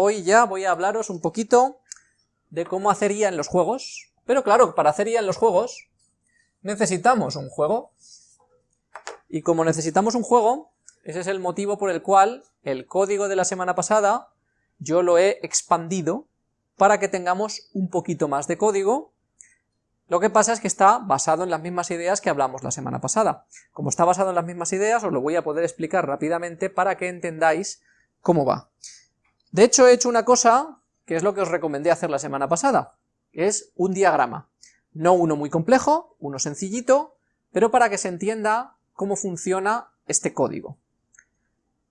hoy ya voy a hablaros un poquito de cómo hacer IA en los juegos, pero claro, para hacer IA en los juegos necesitamos un juego, y como necesitamos un juego, ese es el motivo por el cual el código de la semana pasada yo lo he expandido para que tengamos un poquito más de código, lo que pasa es que está basado en las mismas ideas que hablamos la semana pasada. Como está basado en las mismas ideas, os lo voy a poder explicar rápidamente para que entendáis cómo va. De hecho, he hecho una cosa que es lo que os recomendé hacer la semana pasada, es un diagrama. No uno muy complejo, uno sencillito, pero para que se entienda cómo funciona este código.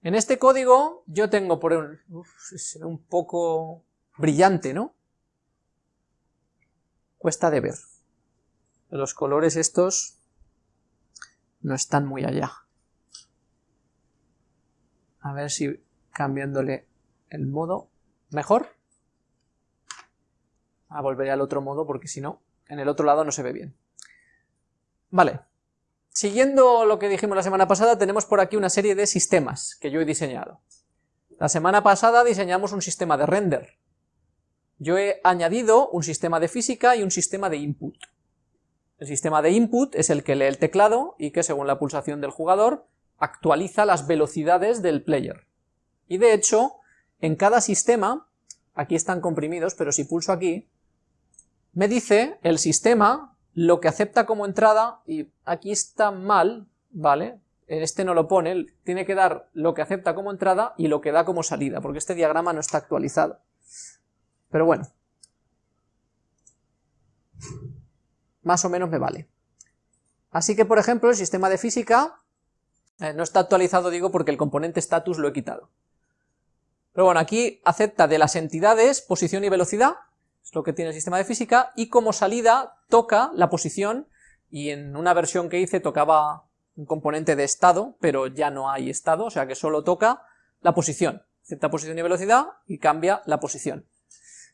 En este código yo tengo por un, un poco brillante, ¿no? Cuesta de ver. Los colores estos no están muy allá. A ver si cambiándole el modo mejor. A volver al otro modo porque si no, en el otro lado no se ve bien. Vale, Siguiendo lo que dijimos la semana pasada, tenemos por aquí una serie de sistemas que yo he diseñado. La semana pasada diseñamos un sistema de render. Yo he añadido un sistema de física y un sistema de input. El sistema de input es el que lee el teclado y que según la pulsación del jugador actualiza las velocidades del player. Y de hecho, en cada sistema, aquí están comprimidos, pero si pulso aquí, me dice el sistema lo que acepta como entrada, y aquí está mal, ¿vale? Este no lo pone, tiene que dar lo que acepta como entrada y lo que da como salida, porque este diagrama no está actualizado. Pero bueno. Más o menos me vale. Así que, por ejemplo, el sistema de física eh, no está actualizado, digo, porque el componente status lo he quitado. Pero bueno, aquí acepta de las entidades posición y velocidad, es lo que tiene el sistema de física, y como salida toca la posición, y en una versión que hice tocaba un componente de estado, pero ya no hay estado, o sea que solo toca la posición, acepta posición y velocidad y cambia la posición.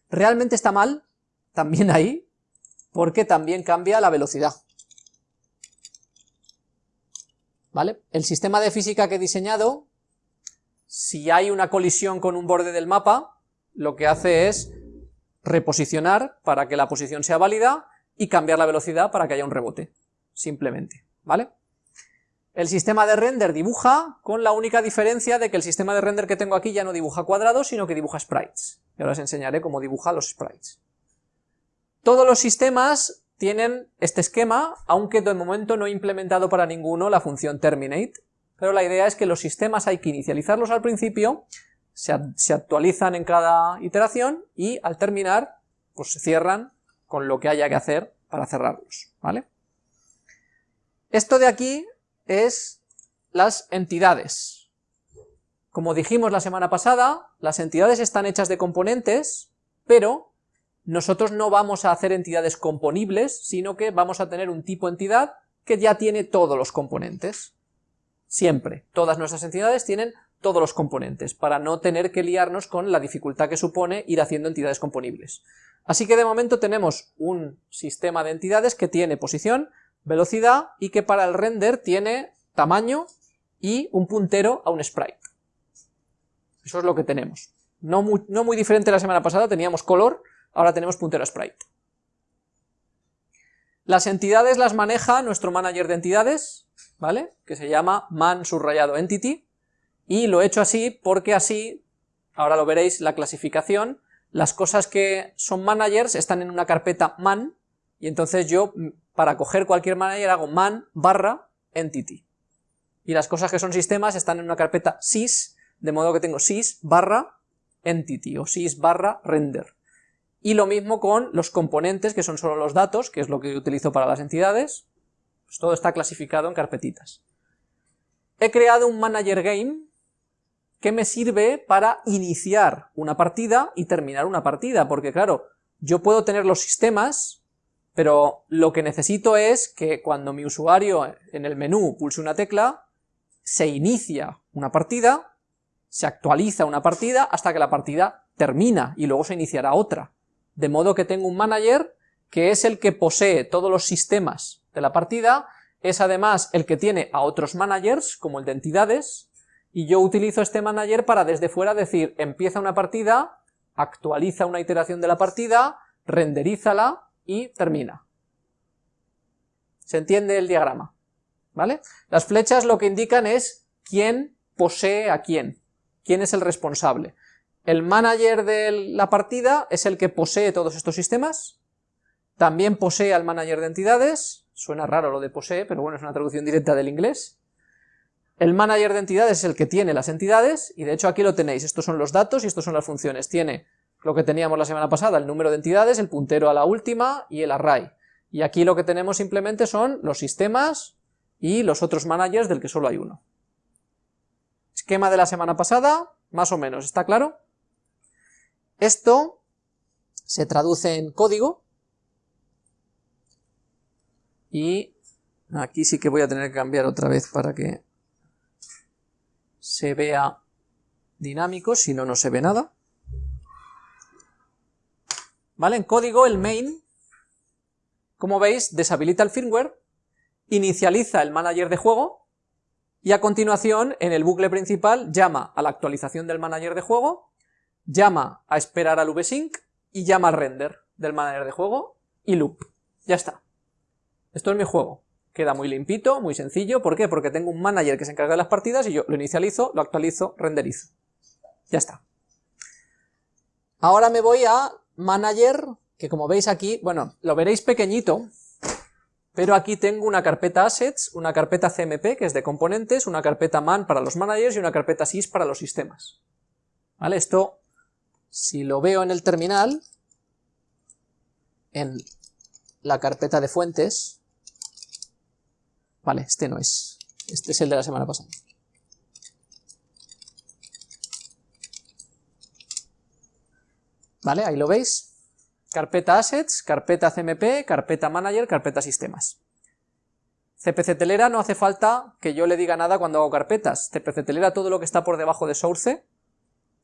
Realmente está mal, también ahí, porque también cambia la velocidad. ¿Vale? El sistema de física que he diseñado, si hay una colisión con un borde del mapa, lo que hace es reposicionar para que la posición sea válida y cambiar la velocidad para que haya un rebote, simplemente, ¿vale? El sistema de render dibuja con la única diferencia de que el sistema de render que tengo aquí ya no dibuja cuadrados, sino que dibuja sprites. Y ahora os enseñaré cómo dibuja los sprites. Todos los sistemas tienen este esquema, aunque de momento no he implementado para ninguno la función terminate, pero la idea es que los sistemas hay que inicializarlos al principio se, actualizan en cada iteración y al terminar pues se cierran con lo que haya que hacer para cerrarlos, ¿vale? Esto de aquí es las entidades. Como dijimos la semana pasada, las entidades están hechas de componentes, pero nosotros no vamos a hacer entidades componibles, sino que vamos a tener un tipo entidad que ya tiene todos los componentes. Siempre, todas nuestras entidades tienen todos los componentes, para no tener que liarnos con la dificultad que supone ir haciendo entidades componibles. Así que de momento tenemos un sistema de entidades que tiene posición, velocidad y que para el render tiene tamaño y un puntero a un sprite. Eso es lo que tenemos. No muy, no muy diferente la semana pasada, teníamos color, ahora tenemos puntero a sprite. Las entidades las maneja nuestro manager de entidades, ¿vale? Que se llama man subrayado entity, y lo he hecho así porque así, ahora lo veréis, la clasificación, las cosas que son managers están en una carpeta man, y entonces yo, para coger cualquier manager, hago man barra entity. Y las cosas que son sistemas están en una carpeta sys, de modo que tengo sys barra entity, o sys barra render. Y lo mismo con los componentes, que son solo los datos, que es lo que utilizo para las entidades, pues todo está clasificado en carpetitas. He creado un manager game, que me sirve para iniciar una partida y terminar una partida, porque claro, yo puedo tener los sistemas, pero lo que necesito es que cuando mi usuario en el menú pulse una tecla, se inicia una partida, se actualiza una partida hasta que la partida termina y luego se iniciará otra. De modo que tengo un manager que es el que posee todos los sistemas de la partida, es además el que tiene a otros managers, como el de entidades, y yo utilizo este manager para desde fuera decir, empieza una partida, actualiza una iteración de la partida, renderízala y termina. ¿Se entiende el diagrama? ¿Vale? Las flechas lo que indican es quién posee a quién, quién es el responsable. El manager de la partida es el que posee todos estos sistemas, también posee al manager de entidades, suena raro lo de posee, pero bueno, es una traducción directa del inglés. El manager de entidades es el que tiene las entidades, y de hecho aquí lo tenéis, estos son los datos y estos son las funciones. Tiene lo que teníamos la semana pasada, el número de entidades, el puntero a la última y el array. Y aquí lo que tenemos simplemente son los sistemas y los otros managers del que solo hay uno. Esquema de la semana pasada, más o menos, ¿está claro? Esto se traduce en código, y aquí sí que voy a tener que cambiar otra vez para que se vea dinámico, si no, no se ve nada. ¿Vale? En código el main, como veis, deshabilita el firmware, inicializa el manager de juego, y a continuación, en el bucle principal, llama a la actualización del manager de juego, llama a esperar al vsync y llama al render del manager de juego y loop. Ya está. Esto es mi juego. Queda muy limpito, muy sencillo. ¿Por qué? Porque tengo un manager que se encarga de las partidas y yo lo inicializo, lo actualizo, renderizo. Ya está. Ahora me voy a manager, que como veis aquí, bueno, lo veréis pequeñito, pero aquí tengo una carpeta assets, una carpeta CMP, que es de componentes, una carpeta man para los managers y una carpeta sys para los sistemas. ¿Vale? Esto si lo veo en el terminal, en la carpeta de fuentes, vale, este no es, este es el de la semana pasada. ¿Vale? Ahí lo veis. Carpeta Assets, carpeta CMP, carpeta Manager, carpeta Sistemas. CPC Telera no hace falta que yo le diga nada cuando hago carpetas. CPC Telera todo lo que está por debajo de Source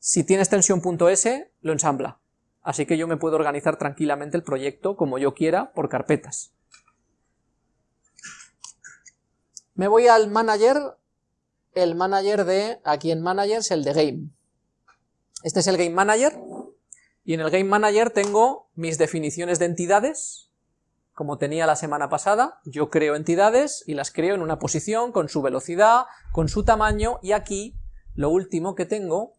si tiene extensión .s, lo ensambla. Así que yo me puedo organizar tranquilamente el proyecto como yo quiera por carpetas. Me voy al manager, el manager de, aquí en managers, el de game. Este es el game manager, y en el game manager tengo mis definiciones de entidades, como tenía la semana pasada, yo creo entidades y las creo en una posición, con su velocidad, con su tamaño, y aquí lo último que tengo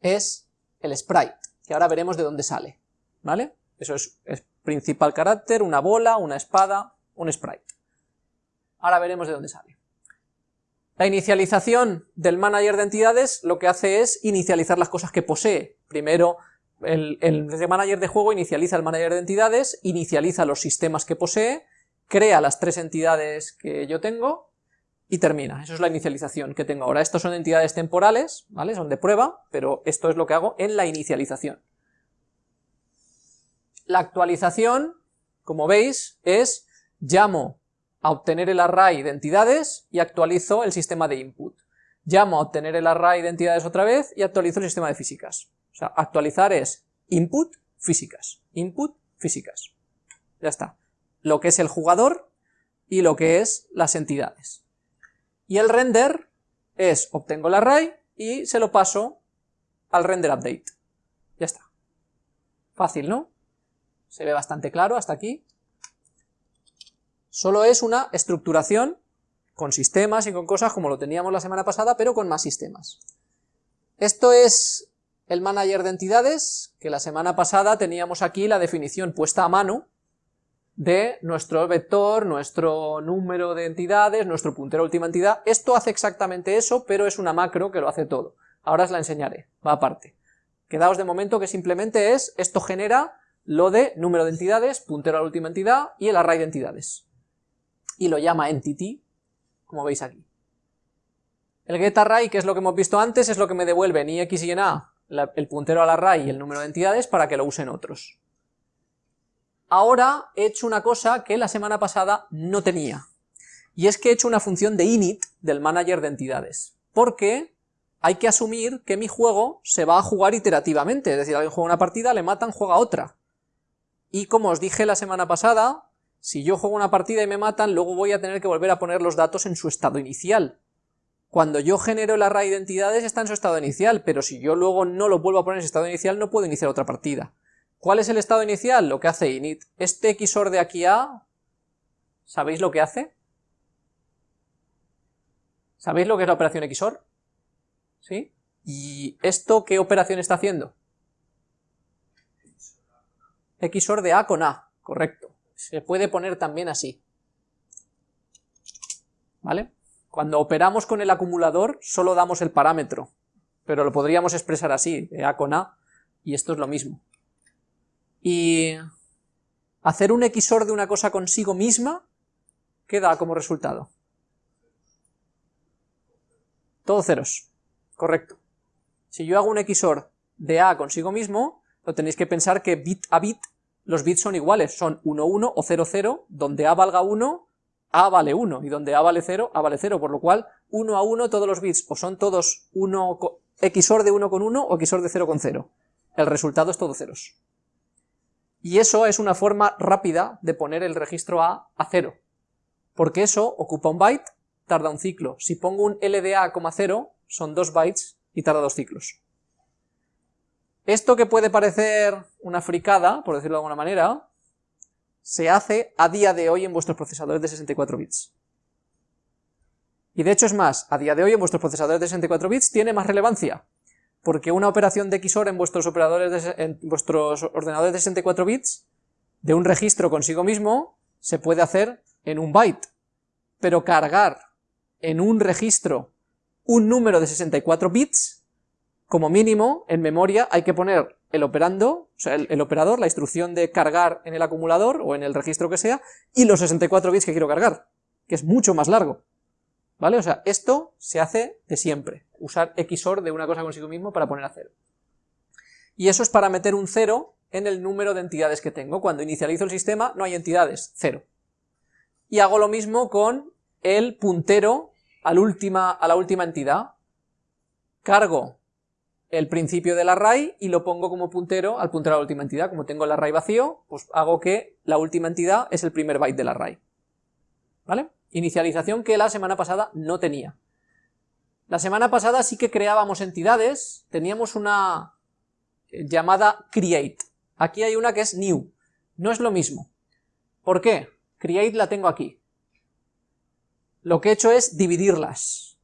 es el sprite, que ahora veremos de dónde sale, ¿vale? Eso es, principal carácter, una bola, una espada, un sprite. Ahora veremos de dónde sale. La inicialización del manager de entidades lo que hace es inicializar las cosas que posee. Primero, el, manager de juego inicializa el manager de entidades, inicializa los sistemas que posee, crea las tres entidades que yo tengo, y termina. Eso es la inicialización que tengo ahora. Estos son entidades temporales, ¿vale? Son de prueba, pero esto es lo que hago en la inicialización. La actualización, como veis, es llamo a obtener el array de entidades y actualizo el sistema de input. Llamo a obtener el array de entidades otra vez y actualizo el sistema de físicas. O sea, actualizar es input, físicas, input, físicas. Ya está. Lo que es el jugador y lo que es las entidades. Y el render es, obtengo el array y se lo paso al render update. Ya está. Fácil, ¿no? Se ve bastante claro hasta aquí. Solo es una estructuración con sistemas y con cosas como lo teníamos la semana pasada, pero con más sistemas. Esto es el manager de entidades, que la semana pasada teníamos aquí la definición puesta a mano, de nuestro vector, nuestro número de entidades, nuestro puntero última entidad. Esto hace exactamente eso, pero es una macro que lo hace todo. Ahora os la enseñaré, va aparte. Quedaos de momento que simplemente es, esto genera lo de número de entidades, puntero a la última entidad y el array de entidades. Y lo llama entity, como veis aquí. El getArray, que es lo que hemos visto antes, es lo que me devuelve en i, x y en a el puntero al array y el número de entidades para que lo usen otros. Ahora he hecho una cosa que la semana pasada no tenía, y es que he hecho una función de init del manager de entidades, porque hay que asumir que mi juego se va a jugar iterativamente, es decir, alguien juega una partida, le matan, juega otra. Y como os dije la semana pasada, si yo juego una partida y me matan, luego voy a tener que volver a poner los datos en su estado inicial. cuando yo genero el array de entidades está en su estado inicial, pero si yo luego no lo vuelvo a poner en su estado inicial no puedo iniciar otra partida. ¿Cuál es el estado inicial? Lo que hace init. Este XOR de aquí a, ¿sabéis lo que hace? ¿Sabéis lo que es la operación XOR? ¿Sí? ¿Y esto qué operación está haciendo? XOR de A con A, correcto. Se puede poner también así. ¿Vale? Cuando operamos con el acumulador solo damos el parámetro, pero lo podríamos expresar así, de A con A, y esto es lo mismo. Y hacer un XOR de una cosa consigo misma, ¿qué da como resultado? Todo ceros, correcto. Si yo hago un XOR de A consigo mismo, lo tenéis que pensar que bit a bit los bits son iguales, son 1, 1 o 0, 0, donde A valga 1 a vale 1, y donde A vale 0, A vale 0, por lo cual 1 a 1 todos los bits o son todos 1, XOR de 1 con 1 o XOR de 0 con 0. El resultado es todo ceros. Y eso es una forma rápida de poner el registro A a 0, porque eso ocupa un byte, tarda un ciclo. Si pongo un LDA, 0, son 2 bytes y tarda 2 ciclos. Esto que puede parecer una fricada, por decirlo de alguna manera, se hace a día de hoy en vuestros procesadores de 64 bits. Y de hecho es más, a día de hoy en vuestros procesadores de 64 bits tiene más relevancia, porque una operación de XOR en vuestros, operadores en vuestros ordenadores de 64 bits, de un registro consigo mismo, se puede hacer en un byte, pero cargar en un registro un número de 64 bits, como mínimo, en memoria hay que poner el operando, o sea, el, operador, la instrucción de cargar en el acumulador o en el registro que sea, y los 64 bits que quiero cargar, que es mucho más largo. ¿Vale? O sea, esto se hace de siempre, usar XOR de una cosa consigo mismo para poner a cero. Y eso es para meter un cero en el número de entidades que tengo. Cuando inicializo el sistema no hay entidades, cero. Y hago lo mismo con el puntero a la última, entidad. Cargo el principio del array y lo pongo como puntero al puntero a la última entidad. Como tengo el array vacío, pues hago que la última entidad es el primer byte del array. ¿Vale? Inicialización que la semana pasada no tenía. La semana pasada sí que creábamos entidades, teníamos una llamada create. Aquí hay una que es new. No es lo mismo. ¿Por qué? Create la tengo aquí. Lo que he hecho es dividirlas.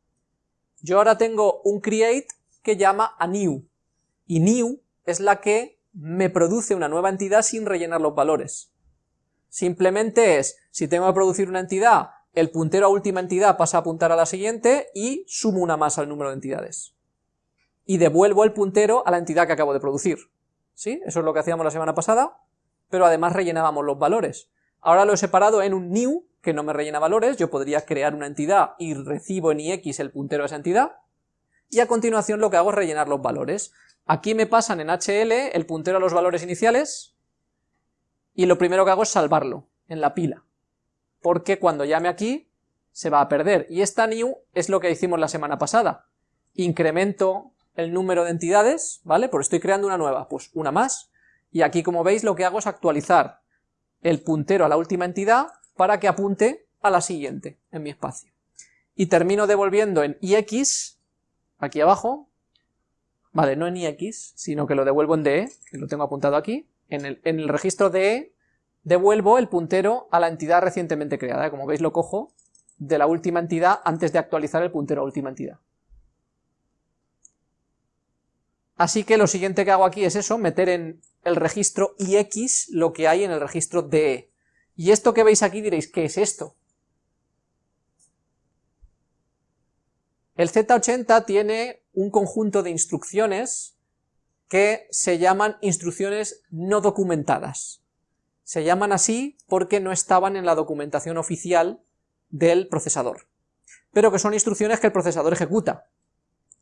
Yo ahora tengo un create que llama a new, y new es la que me produce una nueva entidad sin rellenar los valores. Simplemente es, si tengo que producir una entidad, el puntero a última entidad pasa a apuntar a la siguiente y sumo una más al número de entidades. Y devuelvo el puntero a la entidad que acabo de producir. ¿Sí? Eso es lo que hacíamos la semana pasada, pero además rellenábamos los valores. Ahora lo he separado en un new, que no me rellena valores, yo podría crear una entidad y recibo en ix el puntero a esa entidad, y a continuación lo que hago es rellenar los valores. Aquí me pasan en HL el puntero a los valores iniciales, y lo primero que hago es salvarlo en la pila, porque cuando llame aquí se va a perder, y esta new es lo que hicimos la semana pasada, incremento el número de entidades, ¿vale? Pues estoy creando una nueva, pues una más, y aquí como veis lo que hago es actualizar el puntero a la última entidad para que apunte a la siguiente en mi espacio. Y termino devolviendo en ix aquí abajo, vale, no en ix, sino que lo devuelvo en de, que lo tengo apuntado aquí, en el, en el registro de devuelvo el puntero a la entidad recientemente creada, como veis lo cojo de la última entidad antes de actualizar el puntero a última entidad. Así que lo siguiente que hago aquí es eso, meter en el registro ix lo que hay en el registro de. Y esto que veis aquí diréis, ¿qué es esto? El Z80 tiene un conjunto de instrucciones que se llaman instrucciones no documentadas. Se llaman así porque no estaban en la documentación oficial del procesador, pero que son instrucciones que el procesador ejecuta.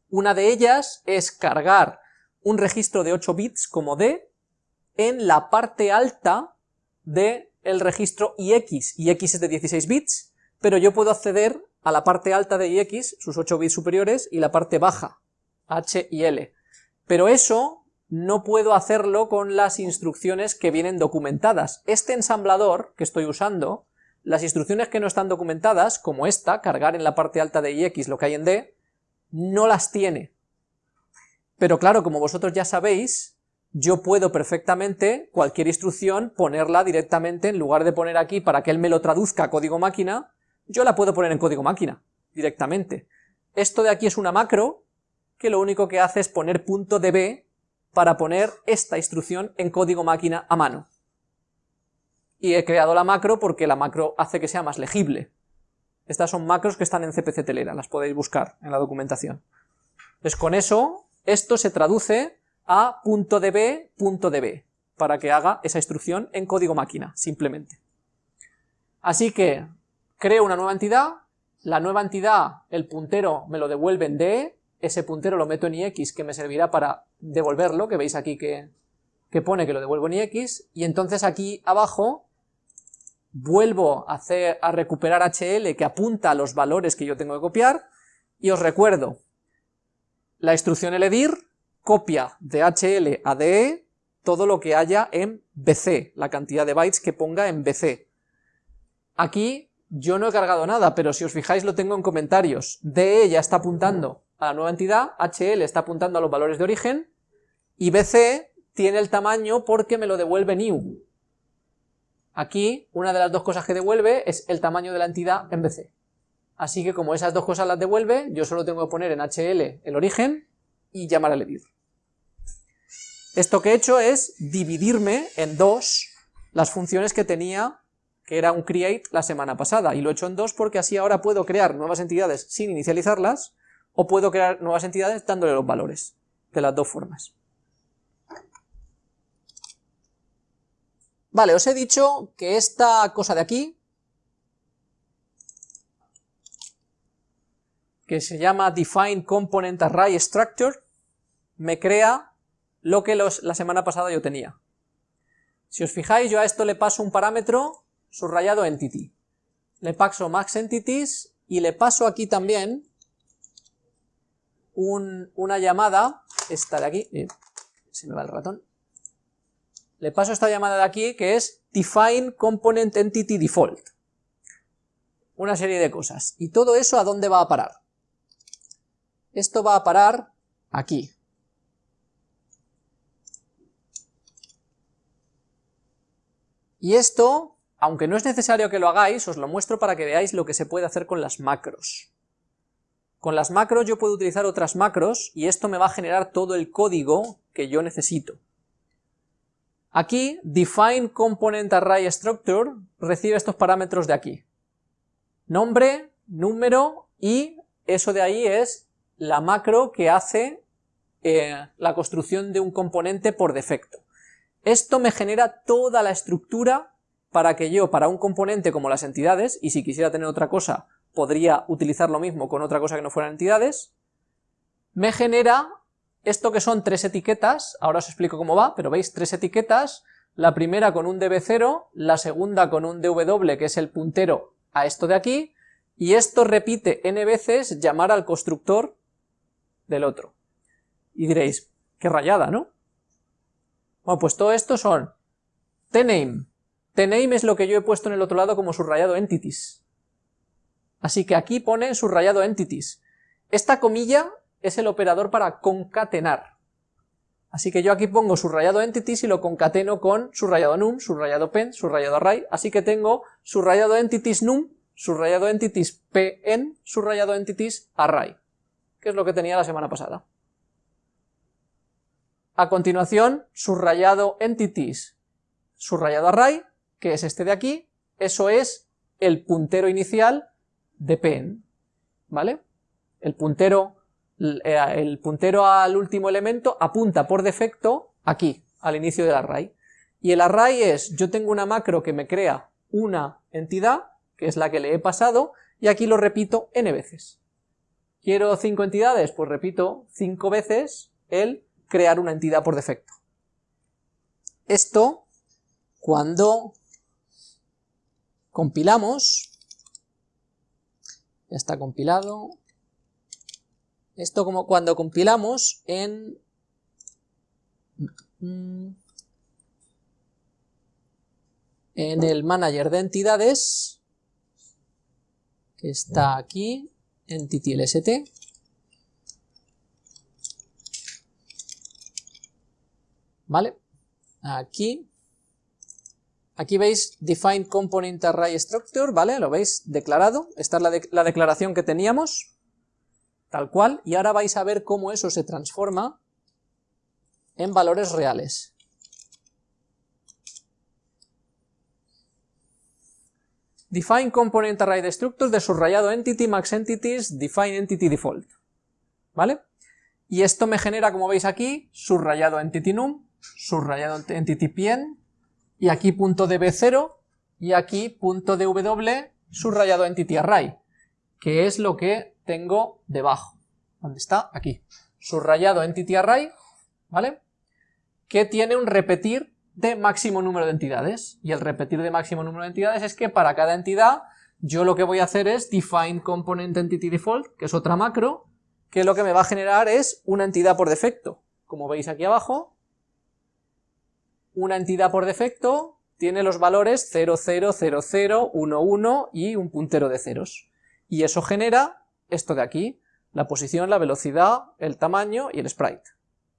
Una de ellas es cargar un registro de 8 bits como D en la parte alta del registro IX. IX es de 16 bits, pero yo puedo acceder a la parte alta de ix, sus 8 bits superiores, y la parte baja, h y l. Pero eso no puedo hacerlo con las instrucciones que vienen documentadas. Este ensamblador que estoy usando, las instrucciones que no están documentadas, como esta, cargar en la parte alta de ix lo que hay en d, no las tiene. Pero claro, como vosotros ya sabéis, yo puedo perfectamente cualquier instrucción ponerla directamente, en lugar de poner aquí para que él me lo traduzca a código máquina, yo la puedo poner en código máquina, directamente. Esto de aquí es una macro, que lo único que hace es poner punto .db para poner esta instrucción en código máquina a mano. Y he creado la macro porque la macro hace que sea más legible. Estas son macros que están en CPC Telera, las podéis buscar en la documentación. Entonces con eso, esto se traduce a .db, .db, para que haga esa instrucción en código máquina, simplemente. Así que creo una nueva entidad, la nueva entidad, el puntero me lo devuelve en DE, ese puntero lo meto en IX que me servirá para devolverlo, que veis aquí que, que pone que lo devuelvo en IX, y entonces aquí abajo vuelvo a, hacer, a recuperar HL que apunta a los valores que yo tengo que copiar, y os recuerdo, la instrucción eledir copia de HL a DE todo lo que haya en BC, la cantidad de bytes que ponga en BC. Aquí yo no he cargado nada, pero si os fijáis lo tengo en comentarios. DE ya está apuntando a la nueva entidad, HL está apuntando a los valores de origen, y BC tiene el tamaño porque me lo devuelve new. Aquí, una de las dos cosas que devuelve es el tamaño de la entidad en BC. Así que como esas dos cosas las devuelve, yo solo tengo que poner en HL el origen y llamar al edit. Esto que he hecho es dividirme en dos las funciones que tenía, que era un create la semana pasada, y lo he hecho en dos porque así ahora puedo crear nuevas entidades sin inicializarlas, o puedo crear nuevas entidades dándole los valores, de las dos formas. Vale, os he dicho que esta cosa de aquí, que se llama Define Component Array Structure, me crea lo que la semana pasada yo tenía. Si os fijáis, yo a esto le paso un parámetro subrayado entity. Le paso max entities y le paso aquí también una llamada, esta de aquí, eh, se me va el ratón, le paso esta llamada de aquí que es define component entity default. Una serie de cosas. ¿Y todo eso a dónde va a parar? Esto va a parar aquí. Y esto, aunque no es necesario que lo hagáis, os lo muestro para que veáis lo que se puede hacer con las macros. Con las macros yo puedo utilizar otras macros y esto me va a generar todo el código que yo necesito. Aquí, define component array structure recibe estos parámetros de aquí. Nombre, número y eso de ahí es la macro que hace eh, la construcción de un componente por defecto. Esto me genera toda la estructura para que yo, para un componente como las entidades, y si quisiera tener otra cosa, podría utilizar lo mismo con otra cosa que no fueran entidades, me genera esto que son tres etiquetas, ahora os explico cómo va, pero veis tres etiquetas, la primera con un db0, la segunda con un dw, que es el puntero a esto de aquí, y esto repite n veces llamar al constructor del otro. Y diréis, qué rayada, ¿no? Bueno, pues todo esto son tname. Tname es lo que yo he puesto en el otro lado como subrayado entities. Así que aquí pone subrayado entities. Esta comilla es el operador para concatenar. Así que yo aquí pongo subrayado entities y lo concateno con subrayado num, subrayado pen, subrayado array, así que tengo subrayado entities num, subrayado entities pn, subrayado entities array, que es lo que tenía la semana pasada. A continuación, subrayado entities, subrayado array, que es este de aquí, eso es el puntero inicial de pen, ¿vale? El puntero, eh, el puntero al último elemento apunta por defecto aquí, al inicio del array. Y el array es, yo tengo una macro que me crea una entidad, que es la que le he pasado, y aquí lo repito n veces. ¿Quiero cinco entidades? Pues repito cinco veces el crear una entidad por defecto. Esto, cuando Compilamos. Ya está compilado. Esto como cuando compilamos en... En el manager de entidades, que está aquí, entity lst. ¿Vale? Aquí aquí veis define component array structure, ¿vale? Lo veis declarado, esta es la, la declaración que teníamos, tal cual, y ahora vais a ver cómo eso se transforma en valores reales. Define component array destructor de subrayado entity max entities define entity default. ¿Vale? Y esto me genera, como veis aquí, subrayado entity num, subrayado entity pn, y aquí punto db0, y aquí punto dw, subrayado entity array, que es lo que tengo debajo. ¿Dónde está? Aquí. Subrayado entity array, ¿vale? Que tiene un repetir de máximo número de entidades. Y el repetir de máximo número de entidades es que para cada entidad yo lo que voy a hacer es define component entity default, que es otra macro, que lo que me va a generar es una entidad por defecto. Como veis aquí abajo, una entidad por defecto tiene los valores 0, 0, 0, 0, 1, 1 y un puntero de ceros. Y eso genera esto de aquí, la posición, la velocidad, el tamaño y el sprite.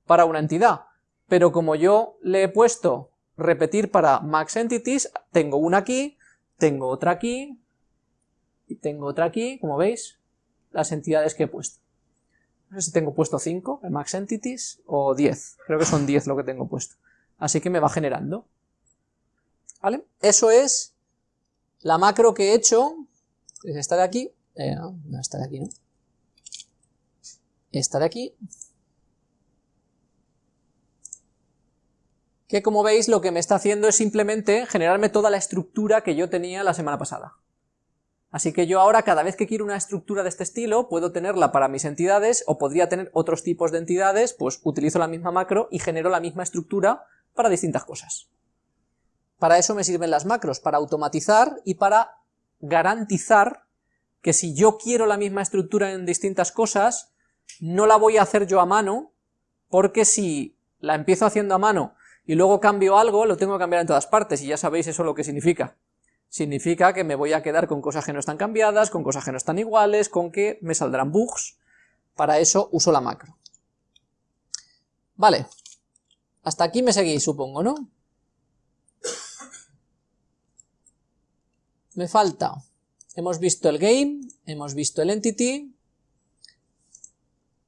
Para una entidad pero como yo le he puesto repetir para max entities, tengo una aquí, tengo otra aquí, y tengo otra aquí, como veis, las entidades que he puesto. No sé si tengo puesto 5 en max entities o 10, creo que son 10 lo que tengo puesto. Así que me va generando. ¿Vale? Eso es la macro que he hecho, es esta de aquí, no, no, esta de aquí, ¿no? Esta de aquí, que como veis lo que me está haciendo es simplemente generarme toda la estructura que yo tenía la semana pasada. Así que yo ahora cada vez que quiero una estructura de este estilo puedo tenerla para mis entidades o podría tener otros tipos de entidades, pues utilizo la misma macro y genero la misma estructura para distintas cosas. Para eso me sirven las macros, para automatizar y para garantizar que si yo quiero la misma estructura en distintas cosas, no la voy a hacer yo a mano, porque si la empiezo haciendo a mano y luego cambio algo, lo tengo que cambiar en todas partes, y ya sabéis eso lo que significa. Significa que me voy a quedar con cosas que no están cambiadas, con cosas que no están iguales, con que me saldrán bugs, para eso uso la macro. Vale, hasta aquí me seguís supongo, ¿no? Me falta, hemos visto el game, hemos visto el entity,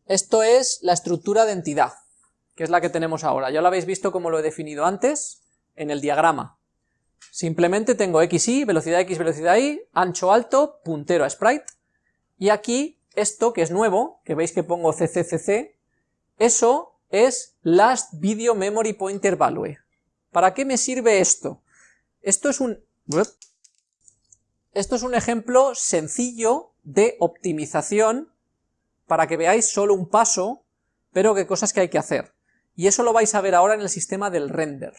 esto es la estructura de entidad que es la que tenemos ahora. Ya lo habéis visto como lo he definido antes en el diagrama. Simplemente tengo x, y, velocidad x, velocidad y, ancho alto, puntero a sprite, y aquí esto que es nuevo, que veis que pongo cccc, eso es last video memory pointer value. ¿Para qué me sirve esto? Esto es un... Esto es un ejemplo sencillo de optimización para que veáis solo un paso, pero qué cosas que hay que hacer. Y eso lo vais a ver ahora en el sistema del render.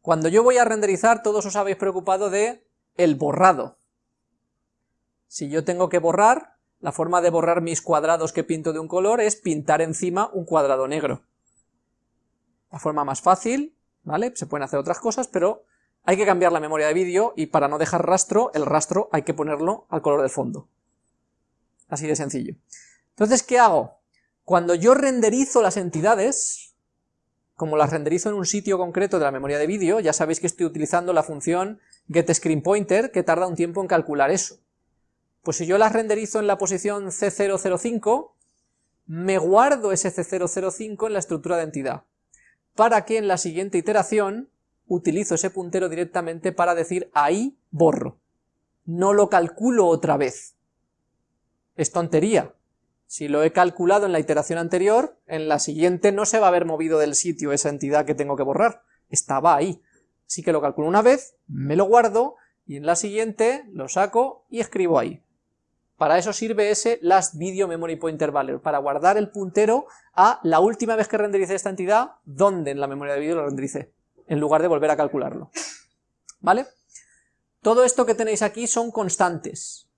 Cuando yo voy a renderizar, todos os habéis preocupado de el borrado. Si yo tengo que borrar, la forma de borrar mis cuadrados que pinto de un color es pintar encima un cuadrado negro. La forma más fácil, ¿vale? Se pueden hacer otras cosas, pero hay que cambiar la memoria de vídeo y para no dejar rastro, el rastro hay que ponerlo al color del fondo. Así de sencillo. Entonces, ¿qué hago? Cuando yo renderizo las entidades, como las renderizo en un sitio concreto de la memoria de vídeo, ya sabéis que estoy utilizando la función getScreenPointer, que tarda un tiempo en calcular eso. Pues si yo las renderizo en la posición C005, me guardo ese C005 en la estructura de entidad, para que en la siguiente iteración utilizo ese puntero directamente para decir ahí borro. No lo calculo otra vez. Es tontería, si lo he calculado en la iteración anterior, en la siguiente no se va a haber movido del sitio esa entidad que tengo que borrar, estaba ahí. Así que lo calculo una vez, me lo guardo, y en la siguiente lo saco y escribo ahí. Para eso sirve ese last video memory pointer value, para guardar el puntero a la última vez que rendericé esta entidad, donde en la memoria de vídeo lo rendericé, en lugar de volver a calcularlo. ¿Vale? Todo esto que tenéis aquí son constantes,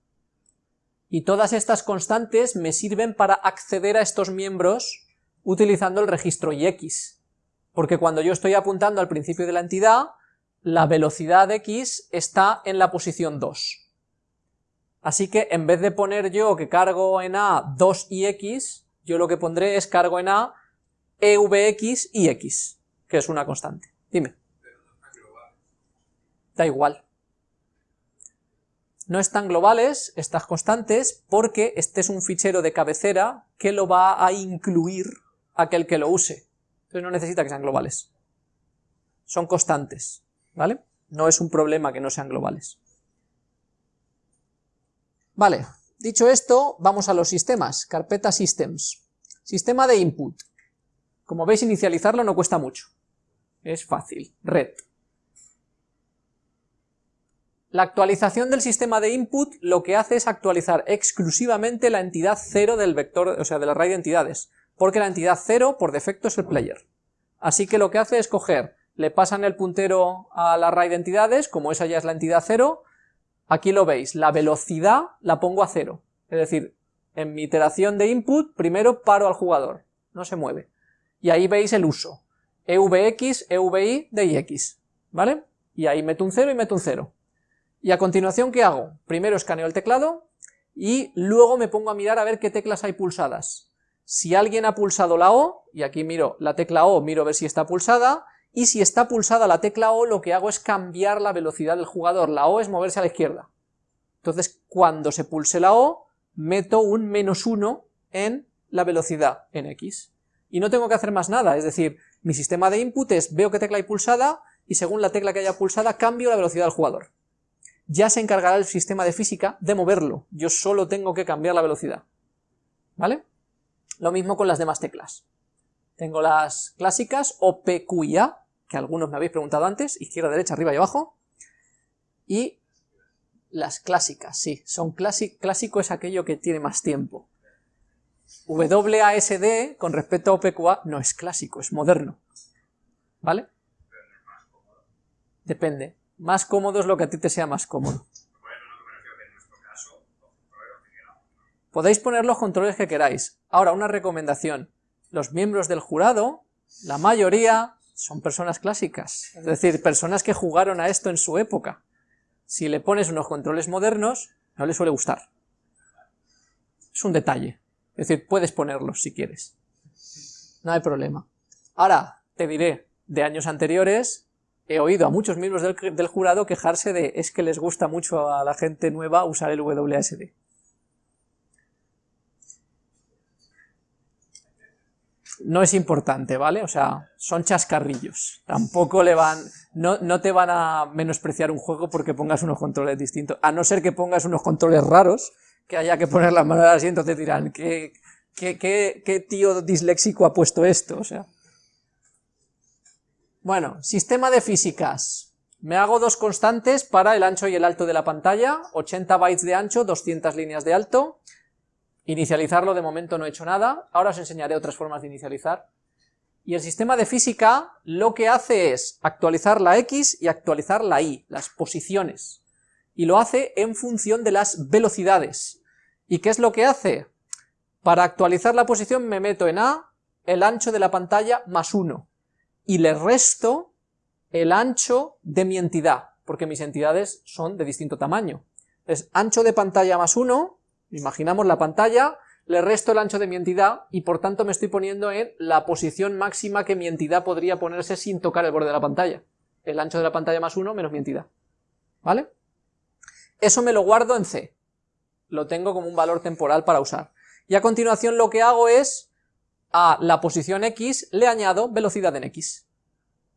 y todas estas constantes me sirven para acceder a estos miembros utilizando el registro x, porque cuando yo estoy apuntando al principio de la entidad, la velocidad x está en la posición 2. Así que en vez de poner yo que cargo en A 2 y x, yo lo que pondré es cargo en A EVX y x, que es una constante. Dime. Da igual. No están globales estas constantes porque este es un fichero de cabecera que lo va a incluir aquel que lo use. Entonces no necesita que sean globales. Son constantes, ¿vale? No es un problema que no sean globales. Vale, dicho esto, vamos a los sistemas. Carpeta Systems. Sistema de input. Como veis, inicializarlo no cuesta mucho. Es fácil. Red. La actualización del sistema de input lo que hace es actualizar exclusivamente la entidad 0 del vector, o sea, del array de entidades, porque la entidad 0 por defecto es el player. Así que lo que hace es coger, le pasan el puntero al array de entidades, como esa ya es la entidad 0, aquí lo veis, la velocidad la pongo a 0, es decir, en mi iteración de input primero paro al jugador, no se mueve, y ahí veis el uso, evx, evi de ix, ¿vale? Y ahí meto un 0 y meto un 0. Y a continuación, ¿qué hago? Primero escaneo el teclado y luego me pongo a mirar a ver qué teclas hay pulsadas. Si alguien ha pulsado la O, y aquí miro la tecla O, miro a ver si está pulsada, y si está pulsada la tecla O, lo que hago es cambiar la velocidad del jugador. La O es moverse a la izquierda. Entonces, cuando se pulse la O, meto un menos 1 en la velocidad en X. Y no tengo que hacer más nada, es decir, mi sistema de input es, veo qué tecla hay pulsada, y según la tecla que haya pulsada, cambio la velocidad del jugador ya se encargará el sistema de física de moverlo, yo solo tengo que cambiar la velocidad, ¿vale? Lo mismo con las demás teclas. Tengo las clásicas O, P, Q y A, que algunos me habéis preguntado antes, izquierda, derecha, arriba y abajo, y las clásicas, sí, son clásico, clásico es aquello que tiene más tiempo. WASD, con respecto a OPQA, no es clásico, es moderno, ¿vale? Depende. Más cómodo es lo que a ti te sea más cómodo. Podéis poner los controles que queráis. Ahora, una recomendación. Los miembros del jurado, la mayoría, son personas clásicas. Es decir, personas que jugaron a esto en su época. Si le pones unos controles modernos, no le suele gustar. Es un detalle. Es decir, puedes ponerlos si quieres. No hay problema. Ahora, te diré, de años anteriores, he oído a muchos miembros del, jurado quejarse de es que les gusta mucho a la gente nueva usar el WSD. No es importante, ¿vale? O sea, son chascarrillos. Tampoco le van... No, no te van a menospreciar un juego porque pongas unos controles distintos. A no ser que pongas unos controles raros, que haya que poner las manos así, entonces dirán, ¿qué, qué, qué, qué tío disléxico ha puesto esto? O sea... Bueno, sistema de físicas. Me hago dos constantes para el ancho y el alto de la pantalla, 80 bytes de ancho, 200 líneas de alto. Inicializarlo de momento no he hecho nada, ahora os enseñaré otras formas de inicializar. Y el sistema de física lo que hace es actualizar la X y actualizar la Y, las posiciones. Y lo hace en función de las velocidades. ¿Y qué es lo que hace? Para actualizar la posición me meto en A, el ancho de la pantalla más 1 y le resto el ancho de mi entidad, porque mis entidades son de distinto tamaño. Es ancho de pantalla más 1, imaginamos la pantalla, le resto el ancho de mi entidad y por tanto me estoy poniendo en la posición máxima que mi entidad podría ponerse sin tocar el borde de la pantalla. El ancho de la pantalla más 1 menos mi entidad. ¿Vale? Eso me lo guardo en C. Lo tengo como un valor temporal para usar. Y a continuación lo que hago es a la posición x le añado velocidad en x.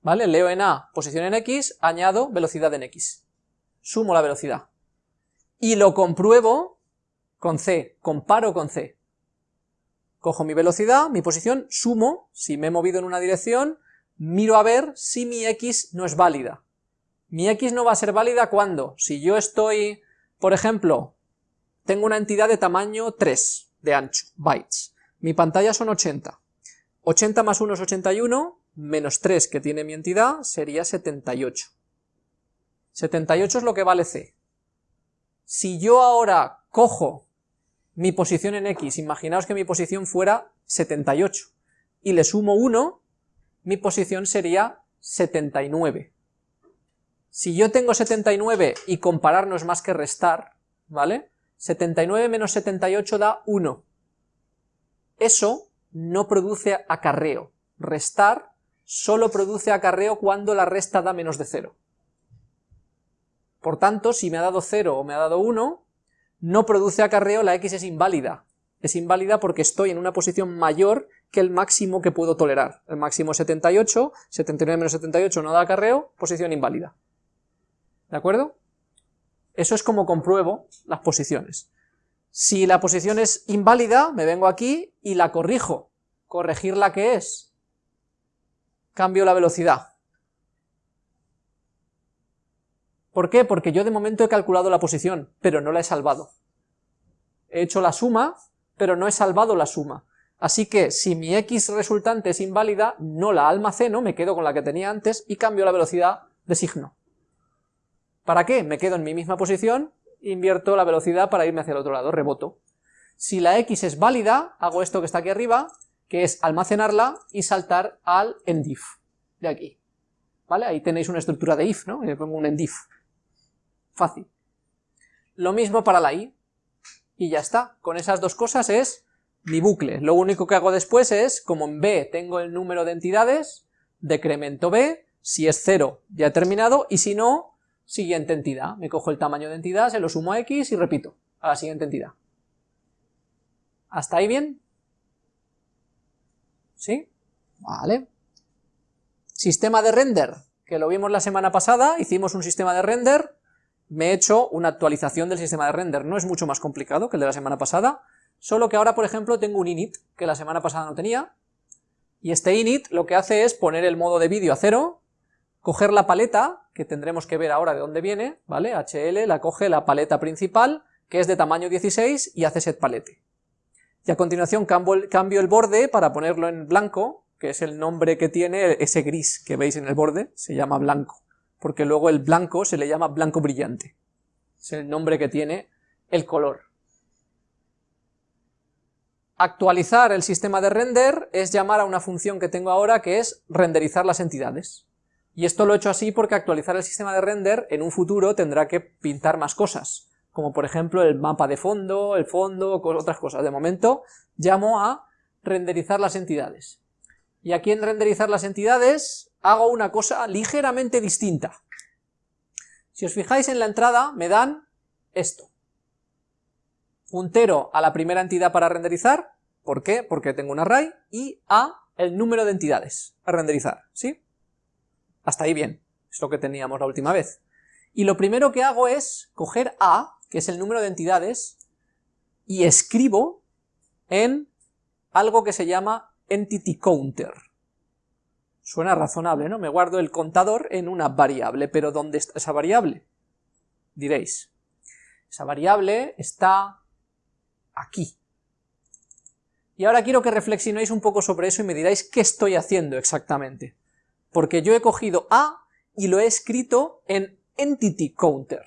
¿Vale? Leo en A posición en x, añado velocidad en x. Sumo la velocidad. Y lo compruebo con C, comparo con C. Cojo mi velocidad, mi posición, sumo, si me he movido en una dirección, miro a ver si mi x no es válida. Mi x no va a ser válida cuando, si yo estoy, por ejemplo, tengo una entidad de tamaño 3 de ancho, bytes, mi pantalla son 80. 80 más 1 es 81, menos 3 que tiene mi entidad sería 78. 78 es lo que vale C. Si yo ahora cojo mi posición en X, imaginaos que mi posición fuera 78, y le sumo 1, mi posición sería 79. Si yo tengo 79 y comparar no es más que restar, ¿vale? 79 menos 78 da 1 eso no produce acarreo. Restar solo produce acarreo cuando la resta da menos de 0. Por tanto, si me ha dado 0 o me ha dado 1, no produce acarreo, la x es inválida. Es inválida porque estoy en una posición mayor que el máximo que puedo tolerar. El máximo es 78, 79 menos 78 no da acarreo, posición inválida. ¿De acuerdo? Eso es como compruebo las posiciones. Si la posición es inválida, me vengo aquí y la corrijo. Corregir la que es. Cambio la velocidad. ¿Por qué? Porque yo de momento he calculado la posición, pero no la he salvado. He hecho la suma, pero no he salvado la suma. Así que si mi x resultante es inválida, no la almaceno, me quedo con la que tenía antes y cambio la velocidad de signo. ¿Para qué? Me quedo en mi misma posición, invierto la velocidad para irme hacia el otro lado, reboto. Si la x es válida, hago esto que está aquí arriba, que es almacenarla y saltar al endif, de aquí. ¿Vale? Ahí tenéis una estructura de if, ¿no? Le pongo un endif. Fácil. Lo mismo para la i, y ya está. Con esas dos cosas es mi bucle. Lo único que hago después es, como en b tengo el número de entidades, decremento b, si es 0 ya he terminado, y si no, siguiente entidad. Me cojo el tamaño de entidad, se lo sumo a x y repito a la siguiente entidad. ¿Hasta ahí bien? ¿Sí? Vale. Sistema de render, que lo vimos la semana pasada, hicimos un sistema de render, me he hecho una actualización del sistema de render, no es mucho más complicado que el de la semana pasada, solo que ahora, por ejemplo, tengo un init, que la semana pasada no tenía, y este init lo que hace es poner el modo de vídeo a cero, coger la paleta, que tendremos que ver ahora de dónde viene, ¿vale? HL la coge la paleta principal, que es de tamaño 16, y hace set palete. Y a continuación cambio el, borde para ponerlo en blanco, que es el nombre que tiene ese gris que veis en el borde, se llama blanco, porque luego el blanco se le llama blanco brillante. Es el nombre que tiene el color. Actualizar el sistema de render es llamar a una función que tengo ahora que es renderizar las entidades. Y esto lo he hecho así porque actualizar el sistema de render en un futuro tendrá que pintar más cosas, como por ejemplo el mapa de fondo, el fondo, otras cosas. De momento llamo a renderizar las entidades. Y aquí en renderizar las entidades hago una cosa ligeramente distinta. Si os fijáis en la entrada me dan esto. Puntero a la primera entidad para renderizar, ¿por qué? Porque tengo un array, y a el número de entidades a renderizar, ¿sí? Hasta ahí bien, es lo que teníamos la última vez. Y lo primero que hago es coger A, que es el número de entidades, y escribo en algo que se llama entity counter. Suena razonable, ¿no? Me guardo el contador en una variable, pero ¿dónde está esa variable? Diréis. Esa variable está aquí. Y ahora quiero que reflexionéis un poco sobre eso y me diráis qué estoy haciendo exactamente porque yo he cogido A y lo he escrito en entity counter.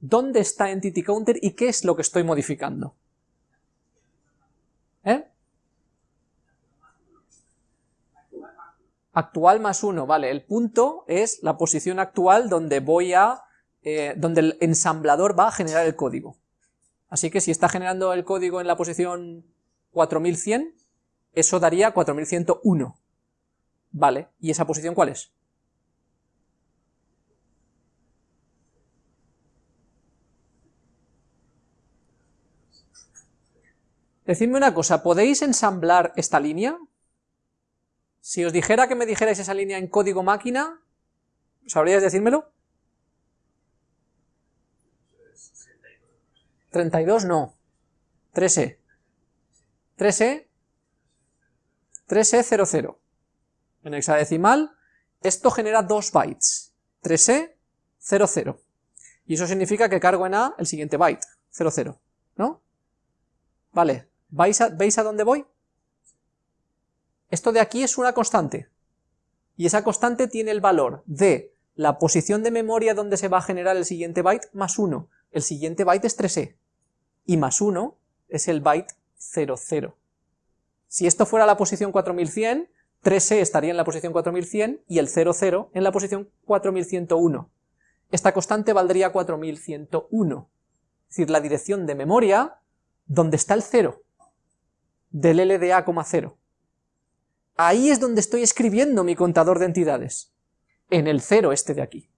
¿Dónde está entity counter y qué es lo que estoy modificando? ¿Eh? Actual más 1, vale, el punto es la posición actual donde voy a, eh, donde el ensamblador va a generar el código. Así que si está generando el código en la posición 4100, eso daría 4101. Vale, ¿y esa posición cuál es? Decidme una cosa, ¿podéis ensamblar esta línea? Si os dijera que me dijerais esa línea en código máquina, ¿sabríais decírmelo? 32 no, 3E. 3E, 3E00 en hexadecimal, esto genera 2 bytes, 3E, 00. Y eso significa que cargo en A el siguiente byte, 00, ¿no? Vale, ¿Veis a, ¿veis a dónde voy? Esto de aquí es una constante, y esa constante tiene el valor de la posición de memoria donde se va a generar el siguiente byte más 1. El siguiente byte es 3e, y más 1 es el byte 00. Si esto fuera la posición 4100, 3e estaría en la posición 4100 y el 00 en la posición 4101. Esta constante valdría 4101, es decir, la dirección de memoria donde está el 0 del LDA, 0. Ahí es donde estoy escribiendo mi contador de entidades, en el cero este de aquí.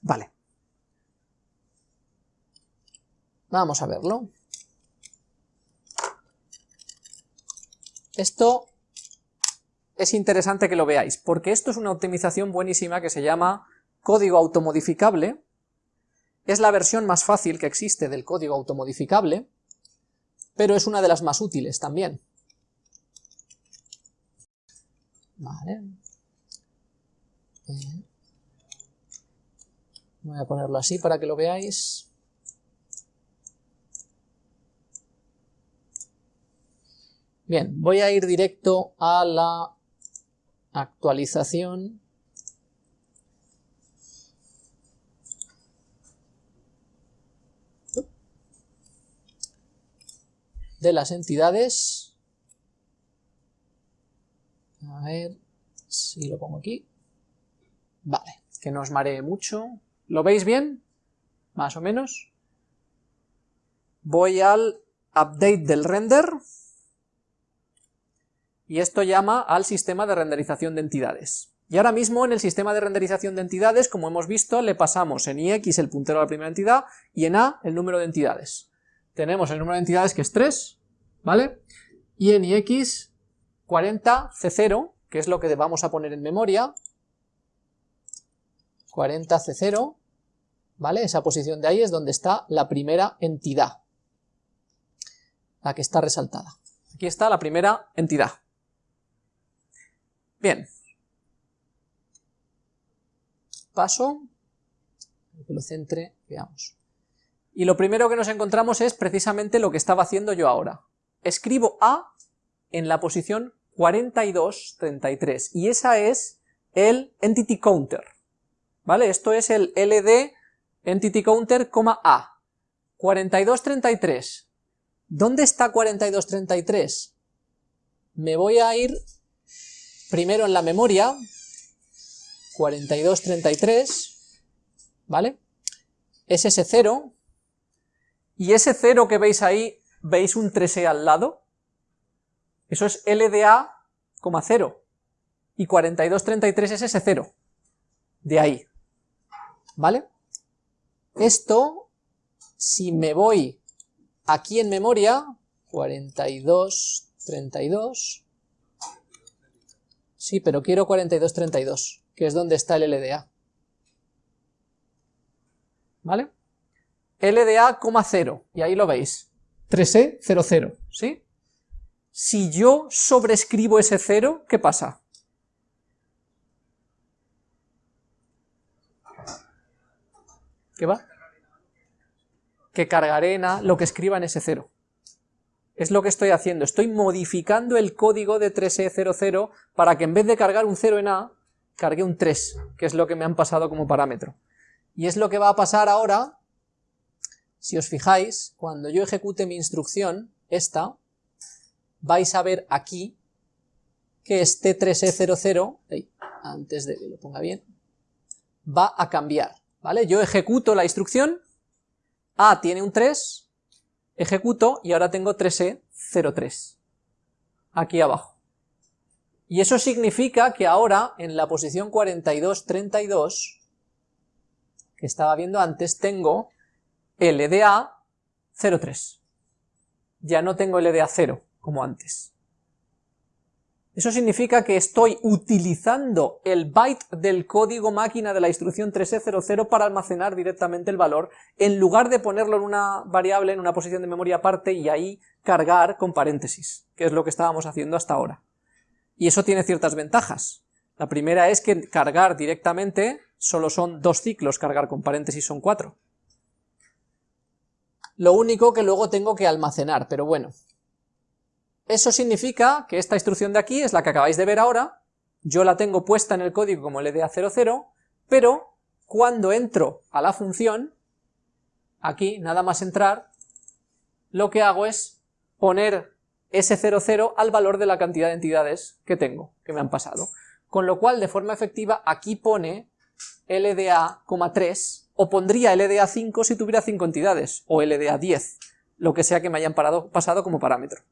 Vale. Vamos a verlo. Esto es interesante que lo veáis, porque esto es una optimización buenísima que se llama código automodificable. Es la versión más fácil que existe del código automodificable, pero es una de las más útiles también. Vale. Eh, voy a ponerlo así para que lo veáis. Bien, voy a ir directo a la actualización de las entidades. A ver si lo pongo aquí. Vale, que no os maree mucho. ¿Lo veis bien? Más o menos. Voy al update del render. Y esto llama al sistema de renderización de entidades. Y ahora mismo en el sistema de renderización de entidades, como hemos visto, le pasamos en ix el puntero a la primera entidad y en a el número de entidades. Tenemos el número de entidades que es 3, ¿vale? Y en ix 40 c0, que es lo que vamos a poner en memoria, 40 c0, ¿vale? Esa posición de ahí es donde está la primera entidad, la que está resaltada. Aquí está la primera entidad. Bien. Paso, que lo centre, veamos. Y lo primero que nos encontramos es precisamente lo que estaba haciendo yo ahora. Escribo A en la posición 4233, y esa es el entity counter. ¿Vale? Esto es el LD entity counter, A. 4233. ¿Dónde está 4233? Me voy a ir primero en la memoria, 4233, ¿vale? Es ese 0, y ese 0 que veis ahí, ¿veis un 3e al lado? Eso es LDA, 0, y 4233 es ese 0, de ahí, ¿vale? Esto, si me voy aquí en memoria, 4232, Sí, pero quiero 4232, que es donde está el LDA. ¿Vale? LDA, 0, y ahí lo veis. 3E, 0, 0, ¿sí? Si yo sobrescribo ese 0, ¿qué pasa? ¿Qué va? Que cargaré en A lo que escriba en ese 0. Es lo que estoy haciendo, estoy modificando el código de 3E00 para que en vez de cargar un 0 en A, cargue un 3, que es lo que me han pasado como parámetro. Y es lo que va a pasar ahora, si os fijáis, cuando yo ejecute mi instrucción, esta, vais a ver aquí que este 3E00, antes de que lo ponga bien, va a cambiar, ¿vale? Yo ejecuto la instrucción, A tiene un 3, ejecuto y ahora tengo 3E03, aquí abajo. Y eso significa que ahora, en la posición 4232, que estaba viendo antes, tengo LDA 03. Ya no tengo LDA 0, como antes. Eso significa que estoy utilizando el byte del código máquina de la instrucción 3E00 para almacenar directamente el valor, en lugar de ponerlo en una variable, en una posición de memoria aparte, y ahí cargar con paréntesis, que es lo que estábamos haciendo hasta ahora. Y eso tiene ciertas ventajas. La primera es que cargar directamente solo son dos ciclos, cargar con paréntesis son cuatro. Lo único que luego tengo que almacenar, pero bueno, eso significa que esta instrucción de aquí es la que acabáis de ver ahora, yo la tengo puesta en el código como LDA00, pero cuando entro a la función, aquí, nada más entrar, lo que hago es poner ese 00 al valor de la cantidad de entidades que tengo, que me han pasado. Con lo cual, de forma efectiva, aquí pone LDA,3, o pondría LDA5 si tuviera 5 entidades, o LDA10, lo que sea que me hayan pasado como parámetro.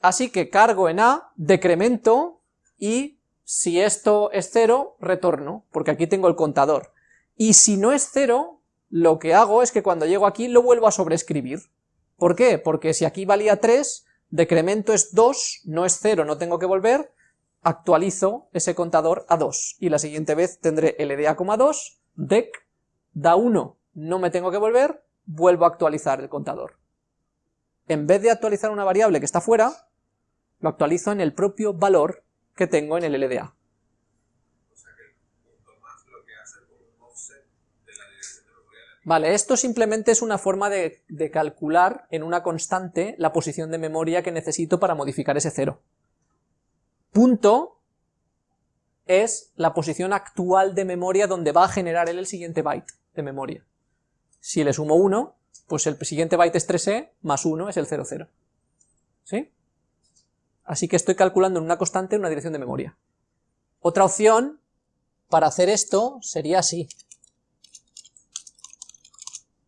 Así que cargo en A, decremento, y si esto es cero, retorno, porque aquí tengo el contador. Y si no es cero, lo que hago es que cuando llego aquí lo vuelvo a sobreescribir. ¿Por qué? Porque si aquí valía 3, decremento es 2, no es 0, no tengo que volver, actualizo ese contador a 2, y la siguiente vez tendré LDA,2, dec, da 1, no me tengo que volver, vuelvo a actualizar el contador. En vez de actualizar una variable que está fuera, lo actualizo en el propio valor que tengo en el LDA. Vale, esto simplemente es una forma de, calcular en una constante la posición de memoria que necesito para modificar ese cero. Punto es la posición actual de memoria donde va a generar él el siguiente byte de memoria. Si le sumo 1, pues el siguiente byte es 3e, más 1 es el 00. ¿Sí? Así que estoy calculando en una constante una dirección de memoria. Otra opción para hacer esto sería así.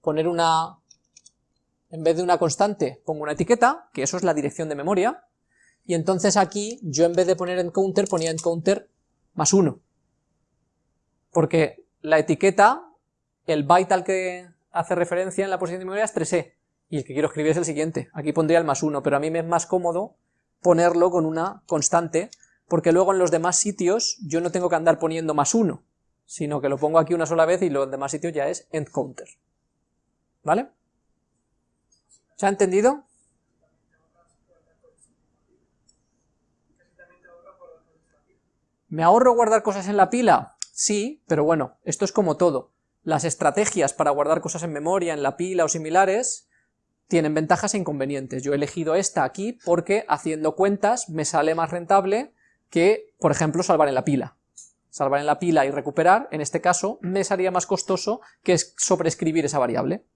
Poner una... En vez de una constante, pongo una etiqueta, que eso es la dirección de memoria, y entonces aquí yo en vez de poner en counter ponía en counter más 1. Porque la etiqueta, el byte al que hace referencia en la posición de memoria es 3e, y el que quiero escribir es el siguiente. Aquí pondría el más 1, pero a mí me es más cómodo ponerlo con una constante, porque luego en los demás sitios yo no tengo que andar poniendo más 1, sino que lo pongo aquí una sola vez y los demás sitios ya es end counter. ¿Vale? ¿Se ha entendido? ¿Me ahorro guardar cosas en la pila? Sí, pero bueno, esto es como todo. Las estrategias para guardar cosas en memoria, en la pila o similares, tienen ventajas e inconvenientes. Yo he elegido esta aquí porque haciendo cuentas me sale más rentable que, por ejemplo, salvar en la pila. Salvar en la pila y recuperar, en este caso, me salía más costoso que sobreescribir esa variable.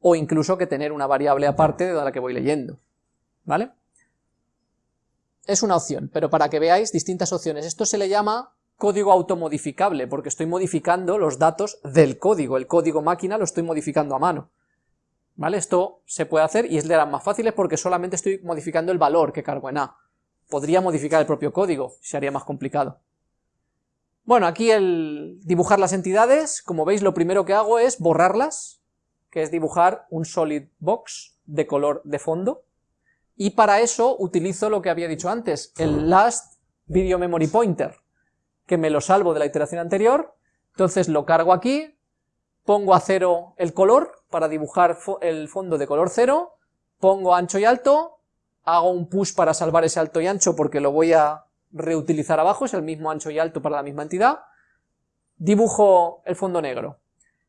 O incluso que tener una variable aparte de la que voy leyendo. ¿Vale? Es una opción, pero para que veáis distintas opciones. Esto se le llama código automodificable, porque estoy modificando los datos del código. El código máquina lo estoy modificando a mano. ¿Vale? Esto se puede hacer y es de las más fáciles porque solamente estoy modificando el valor que cargo en A. Podría modificar el propio código, se haría más complicado. Bueno, aquí el dibujar las entidades, como veis lo primero que hago es borrarlas, que es dibujar un solid box de color de fondo, y para eso utilizo lo que había dicho antes, el last video memory pointer, que me lo salvo de la iteración anterior, entonces lo cargo aquí, pongo a cero el color, para dibujar el fondo de color cero, pongo ancho y alto, hago un push para salvar ese alto y ancho porque lo voy a reutilizar abajo, es el mismo ancho y alto para la misma entidad, dibujo el fondo negro,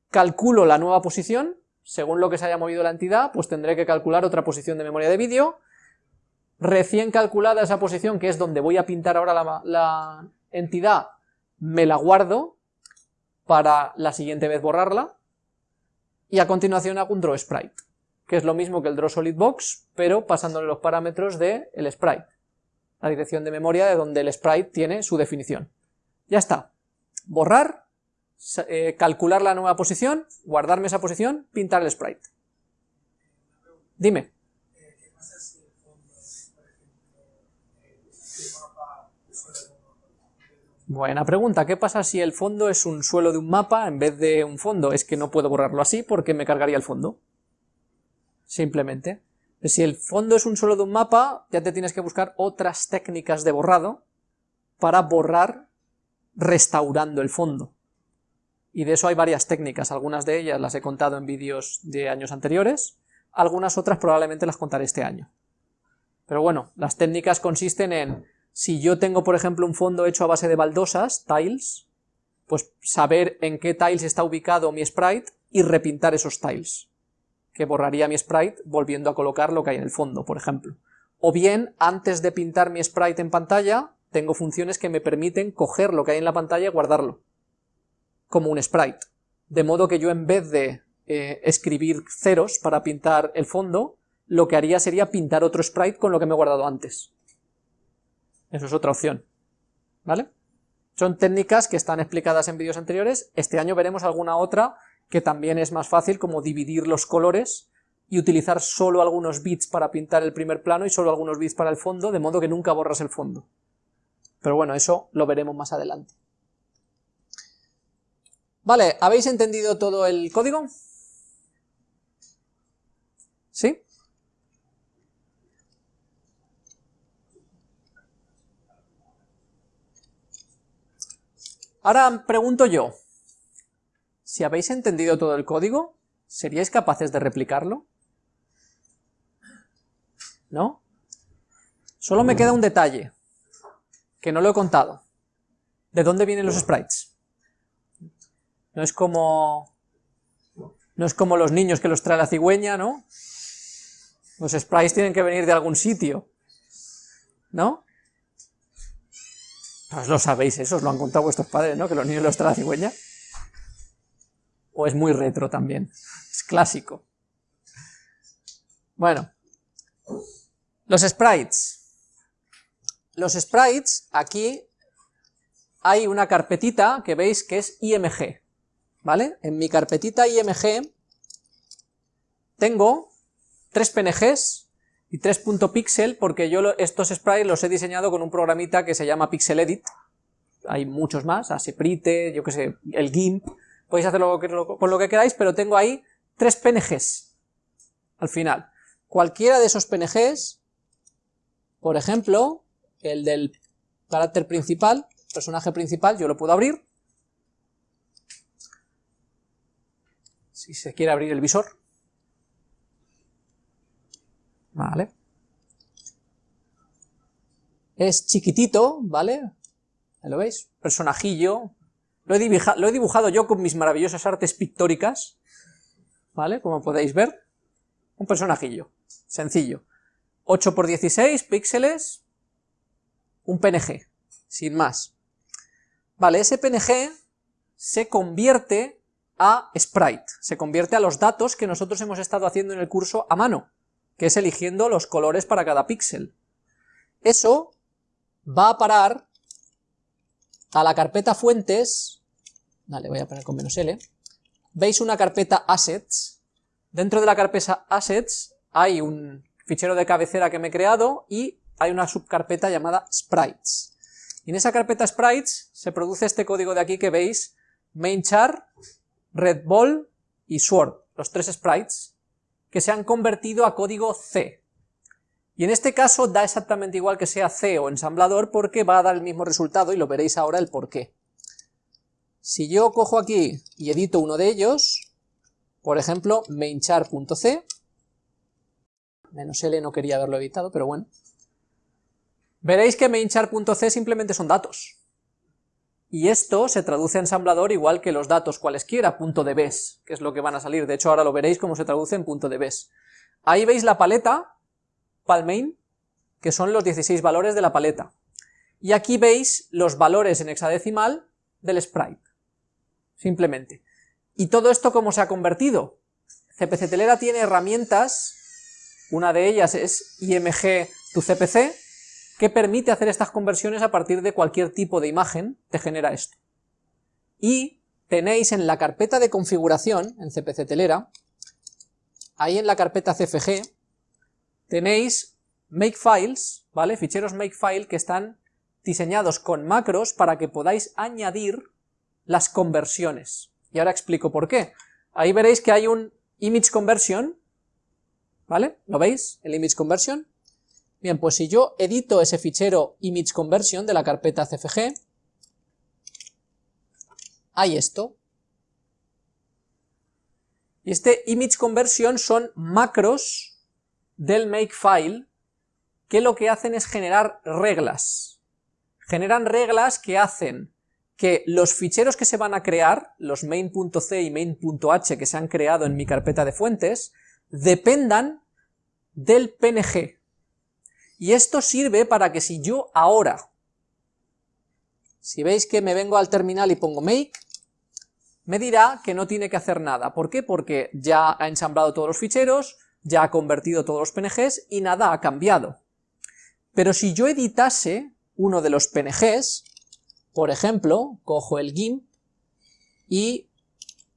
calculo la nueva posición, según lo que se haya movido la entidad, pues tendré que calcular otra posición de memoria de vídeo, recién calculada esa posición, que es donde voy a pintar ahora la, entidad, me la guardo para la siguiente vez borrarla, y a continuación hago un draw sprite, que es lo mismo que el draw solid box, pero pasándole los parámetros del el sprite, la dirección de memoria de donde el sprite tiene su definición. Ya está. Borrar, eh, calcular la nueva posición, guardarme esa posición, pintar el sprite. Dime. Buena pregunta, ¿qué pasa si el fondo es un suelo de un mapa en vez de un fondo? Es que no puedo borrarlo así porque me cargaría el fondo. Simplemente. Si el fondo es un suelo de un mapa, ya te tienes que buscar otras técnicas de borrado para borrar restaurando el fondo. Y de eso hay varias técnicas, algunas de ellas las he contado en vídeos de años anteriores, algunas otras probablemente las contaré este año. Pero bueno, las técnicas consisten en si yo tengo, por ejemplo, un fondo hecho a base de baldosas, tiles, pues saber en qué tiles está ubicado mi sprite y repintar esos tiles, que borraría mi sprite volviendo a colocar lo que hay en el fondo, por ejemplo. O bien, antes de pintar mi sprite en pantalla, tengo funciones que me permiten coger lo que hay en la pantalla y guardarlo, como un sprite. De modo que yo en vez de eh, escribir ceros para pintar el fondo, lo que haría sería pintar otro sprite con lo que me he guardado antes. Eso es otra opción. ¿Vale? Son técnicas que están explicadas en vídeos anteriores. Este año veremos alguna otra que también es más fácil, como dividir los colores y utilizar solo algunos bits para pintar el primer plano y solo algunos bits para el fondo, de modo que nunca borras el fondo. Pero bueno, eso lo veremos más adelante. Vale, ¿habéis entendido todo el código? ¿Sí? Ahora pregunto yo, si habéis entendido todo el código, ¿seríais capaces de replicarlo? ¿No? Solo me queda un detalle, que no lo he contado. ¿De dónde vienen los sprites? No es como... No es como los niños que los trae la cigüeña, ¿no? Los sprites tienen que venir de algún sitio, ¿no? Pues lo sabéis, eso os lo han contado vuestros padres, ¿no? Que los niños los trae la cigüeña. O es muy retro también, es clásico. Bueno, los sprites. Los sprites, aquí hay una carpetita que veis que es IMG, ¿vale? En mi carpetita IMG tengo tres PNGs y tres .pixel porque yo estos sprites los he diseñado con un programita que se llama Pixel Edit. Hay muchos más, Aseprite, yo que sé, el GIMP, podéis hacerlo con lo que queráis, pero tengo ahí tres PNGs al final. Cualquiera de esos PNGs por ejemplo, el del carácter principal, personaje principal, yo lo puedo abrir. Si se quiere abrir el visor. Es chiquitito, ¿vale? ¿Lo veis? Personajillo. Lo he, dibujado, lo he dibujado yo con mis maravillosas artes pictóricas. ¿Vale? Como podéis ver. Un personajillo. Sencillo. 8 por 16 píxeles, un PNG, sin más. Vale, ese PNG se convierte a sprite, se convierte a los datos que nosotros hemos estado haciendo en el curso a mano, que es eligiendo los colores para cada píxel. Eso va a parar a la carpeta fuentes, vale, voy a poner con menos L, veis una carpeta assets, dentro de la carpeta assets hay un fichero de cabecera que me he creado y hay una subcarpeta llamada sprites. Y en esa carpeta sprites se produce este código de aquí que veis, mainchar, redball y sword, los tres sprites, que se han convertido a código C. Y en este caso da exactamente igual que sea C o ensamblador porque va a dar el mismo resultado y lo veréis ahora el por qué. Si yo cojo aquí y edito uno de ellos, por ejemplo, mainchar.c, menos L no quería haberlo editado, pero bueno. Veréis que mainchar.c simplemente son datos. Y esto se traduce a ensamblador igual que los datos cualesquiera, punto de bes, que es lo que van a salir. De hecho, ahora lo veréis cómo se traduce en punto de bes. Ahí veis la paleta, palmain, que son los 16 valores de la paleta. Y aquí veis los valores en hexadecimal del sprite. Simplemente. ¿Y todo esto cómo se ha convertido? CPC Telera tiene herramientas una de ellas es IMG tu CPC, que permite hacer estas conversiones a partir de cualquier tipo de imagen, te genera esto. Y tenéis en la carpeta de configuración, en CPC Telera, ahí en la carpeta CFG, tenéis makefiles, ¿vale? Ficheros makefile que están diseñados con macros para que podáis añadir las conversiones. Y ahora explico por qué. Ahí veréis que hay un image conversion, ¿vale? ¿Lo veis? El image conversion. Bien, pues si yo edito ese fichero image conversion de la carpeta cfg, hay esto. Y este image conversion son macros del makefile que lo que hacen es generar reglas. Generan reglas que hacen que los ficheros que se van a crear, los main.c y main.h que se han creado en mi carpeta de fuentes, dependan del PNG. Y esto sirve para que si yo ahora, si veis que me vengo al terminal y pongo make, me dirá que no tiene que hacer nada. ¿Por qué? Porque ya ha ensamblado todos los ficheros, ya ha convertido todos los PNGs y nada ha cambiado. Pero si yo editase uno de los PNGs, por ejemplo, cojo el GIMP y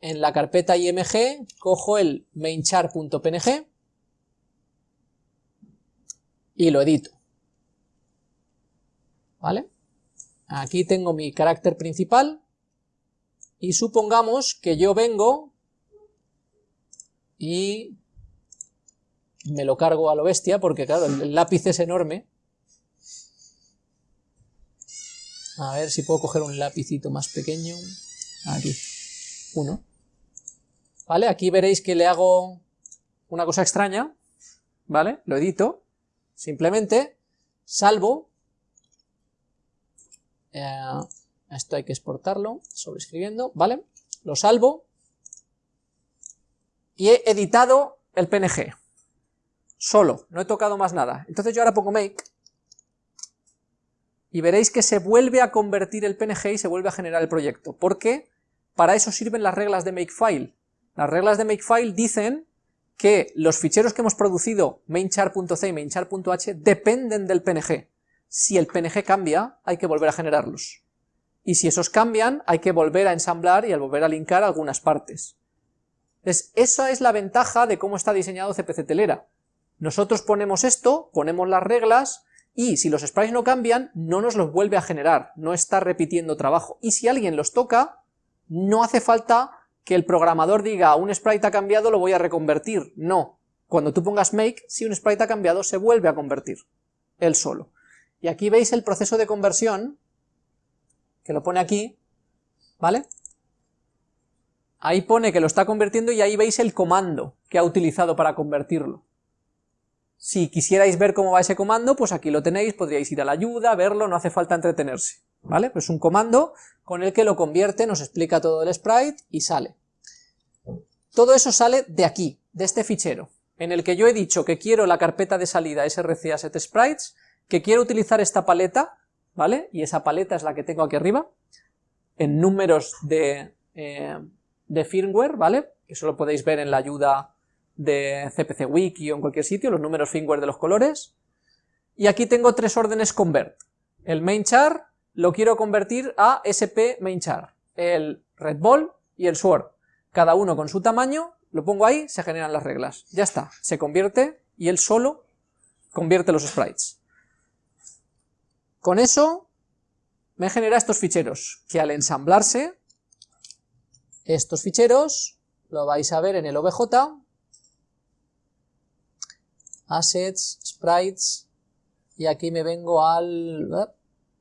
en la carpeta IMG cojo el mainchar.png y lo edito. ¿Vale? Aquí tengo mi carácter principal y supongamos que yo vengo y me lo cargo a lo bestia porque claro, el lápiz es enorme. A ver si puedo coger un lapicito más pequeño. Aquí, uno. ¿Vale? Aquí veréis que le hago una cosa extraña, ¿vale? Lo edito, simplemente salvo, eh, esto hay que exportarlo, sobreescribiendo, ¿vale? Lo salvo y he editado el PNG, solo, no he tocado más nada. Entonces yo ahora pongo make y veréis que se vuelve a convertir el PNG y se vuelve a generar el proyecto, porque para eso sirven las reglas de makefile. Las reglas de makefile dicen que los ficheros que hemos producido mainchar.c y mainchar.h dependen del PNG. Si el PNG cambia, hay que volver a generarlos. Y si esos cambian, hay que volver a ensamblar y a volver a linkar algunas partes. Entonces, esa es la ventaja de cómo está diseñado CPC Telera. Nosotros ponemos esto, ponemos las reglas, y si los sprites no cambian, no nos los vuelve a generar, no está repitiendo trabajo. Y si alguien los toca, no hace falta que el programador diga un sprite ha cambiado, lo voy a reconvertir. No. Cuando tú pongas make, si un sprite ha cambiado, se vuelve a convertir. Él solo. Y aquí veis el proceso de conversión, que lo pone aquí, ¿vale? Ahí pone que lo está convirtiendo y ahí veis el comando que ha utilizado para convertirlo. Si quisierais ver cómo va ese comando, pues aquí lo tenéis, podríais ir a la ayuda, verlo, no hace falta entretenerse. ¿Vale? Pues un comando con el que lo convierte, nos explica todo el sprite y sale. Todo eso sale de aquí, de este fichero, en el que yo he dicho que quiero la carpeta de salida src asset sprites, que quiero utilizar esta paleta, ¿vale? Y esa paleta es la que tengo aquí arriba, en números de, eh, firmware, ¿vale? Que eso lo podéis ver en la ayuda de CPC Wiki o en cualquier sitio, los números firmware de los colores. Y aquí tengo tres órdenes convert. El main char, lo quiero convertir a SP main char, el red ball y el sword, cada uno con su tamaño, lo pongo ahí, se generan las reglas, ya está, se convierte y él solo convierte los sprites. Con eso me genera estos ficheros, que al ensamblarse, estos ficheros, lo vais a ver en el OBJ, assets, sprites, y aquí me vengo al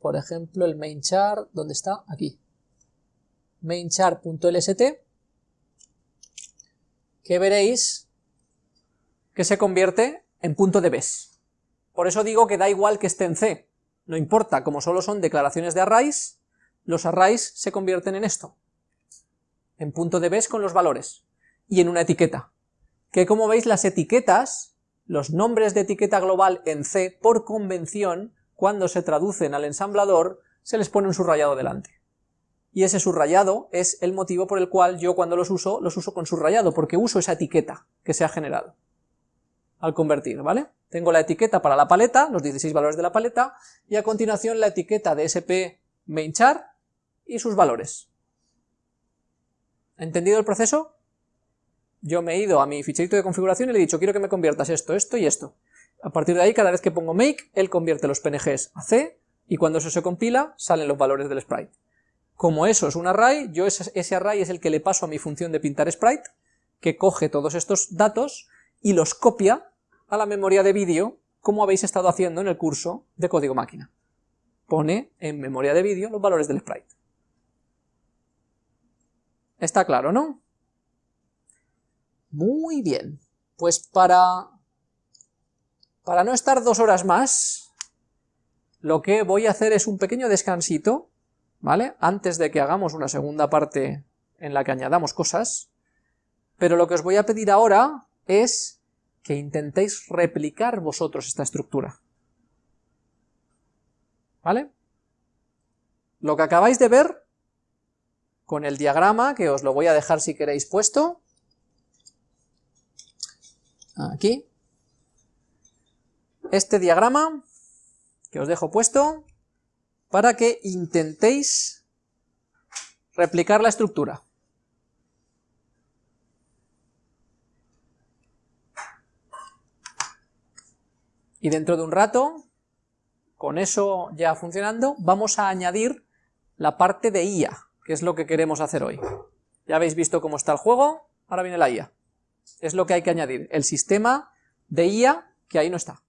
por ejemplo, el main char, ¿dónde está? Aquí. mainchar.lst, que veréis que se convierte en punto de bes. Por eso digo que da igual que esté en C, no importa, como solo son declaraciones de arrays, los arrays se convierten en esto, en punto de bes con los valores, y en una etiqueta, que como veis las etiquetas, los nombres de etiqueta global en C, por convención, cuando se traducen al ensamblador, se les pone un subrayado delante. Y ese subrayado es el motivo por el cual yo cuando los uso, los uso con subrayado, porque uso esa etiqueta que se ha generado al convertir, ¿vale? Tengo la etiqueta para la paleta, los 16 valores de la paleta, y a continuación la etiqueta de sp mainchar y sus valores. ¿Entendido el proceso? Yo me he ido a mi ficherito de configuración y le he dicho, quiero que me conviertas esto, esto y esto. A partir de ahí, cada vez que pongo make, él convierte los PNGs a C, y cuando eso se compila, salen los valores del sprite. Como eso es un array, yo ese, array es el que le paso a mi función de pintar sprite, que coge todos estos datos y los copia a la memoria de vídeo, como habéis estado haciendo en el curso de código máquina. Pone en memoria de vídeo los valores del sprite. Está claro, ¿no? Muy bien. Pues para para no estar dos horas más, lo que voy a hacer es un pequeño descansito, ¿vale? Antes de que hagamos una segunda parte en la que añadamos cosas, pero lo que os voy a pedir ahora es que intentéis replicar vosotros esta estructura. ¿Vale? Lo que acabáis de ver, con el diagrama, que os lo voy a dejar si queréis puesto, aquí, este diagrama que os dejo puesto para que intentéis replicar la estructura. Y dentro de un rato, con eso ya funcionando, vamos a añadir la parte de IA, que es lo que queremos hacer hoy. Ya habéis visto cómo está el juego, ahora viene la IA. Es lo que hay que añadir, el sistema de IA que ahí no está.